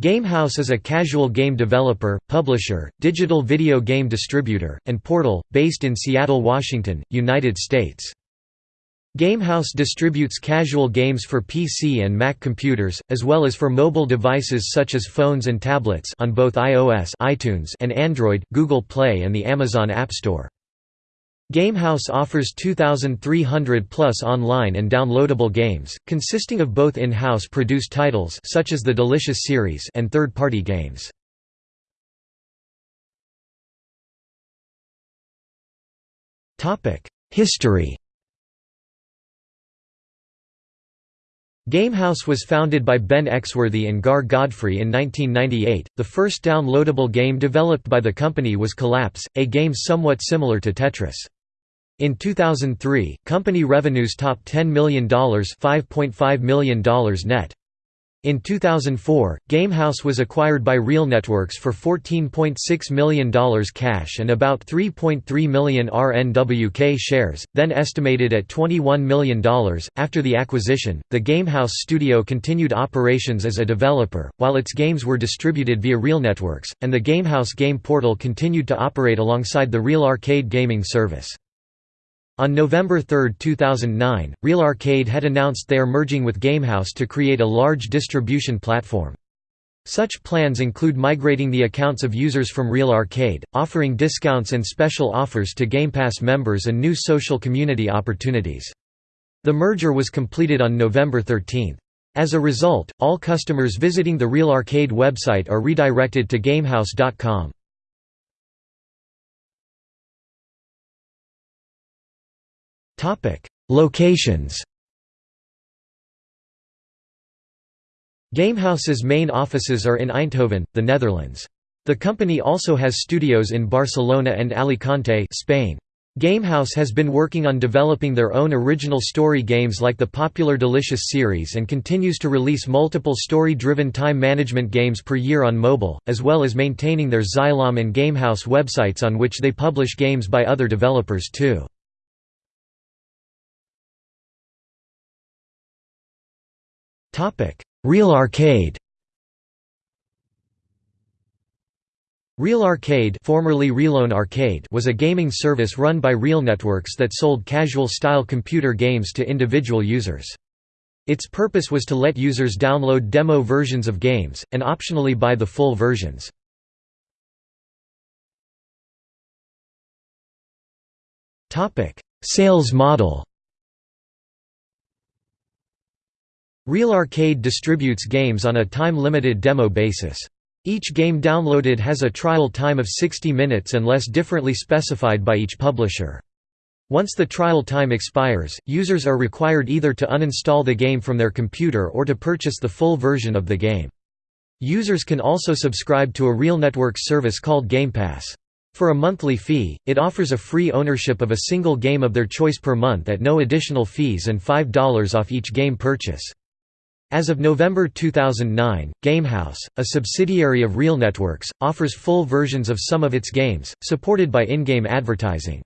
Gamehouse is a casual game developer, publisher, digital video game distributor, and portal, based in Seattle, Washington, United States. Gamehouse distributes casual games for PC and Mac computers, as well as for mobile devices such as phones and tablets on both iOS iTunes and Android, Google Play and the Amazon App Store. Gamehouse offers 2,300 plus online and downloadable games, consisting of both in-house produced titles such as the Delicious series and third-party games. History Gamehouse was founded by Ben Exworthy and Gar Godfrey in 1998. The first downloadable game developed by the company was Collapse, a game somewhat similar to Tetris. In 2003, company revenues topped $10 million $5.5 million net. In 2004, Gamehouse was acquired by RealNetworks for $14.6 million cash and about 3.3 million RNWK shares, then estimated at $21 million. After the acquisition, the Gamehouse studio continued operations as a developer, while its games were distributed via RealNetworks, and the Gamehouse game portal continued to operate alongside the Real Arcade gaming service. On November 3, 2009, Real Arcade had announced they are merging with Gamehouse to create a large distribution platform. Such plans include migrating the accounts of users from Real Arcade, offering discounts and special offers to Game Pass members and new social community opportunities. The merger was completed on November 13. As a result, all customers visiting the Real Arcade website are redirected to GameHouse.com. Locations Gamehouse's main offices are in Eindhoven, the Netherlands. The company also has studios in Barcelona and Alicante Spain. Gamehouse has been working on developing their own original story games like the popular Delicious series and continues to release multiple story-driven time management games per year on mobile, as well as maintaining their Zylom and Gamehouse websites on which they publish games by other developers too. Real Arcade Real Arcade, formerly Realone Arcade was a gaming service run by Real Networks that sold casual-style computer games to individual users. Its purpose was to let users download demo versions of games, and optionally buy the full versions. Sales model Real Arcade distributes games on a time-limited demo basis. Each game downloaded has a trial time of 60 minutes unless differently specified by each publisher. Once the trial time expires, users are required either to uninstall the game from their computer or to purchase the full version of the game. Users can also subscribe to a real network service called Game Pass. For a monthly fee, it offers a free ownership of a single game of their choice per month at no additional fees and $5 off each game purchase. As of November 2009, Gamehouse, a subsidiary of RealNetworks, offers full versions of some of its games, supported by in-game advertising.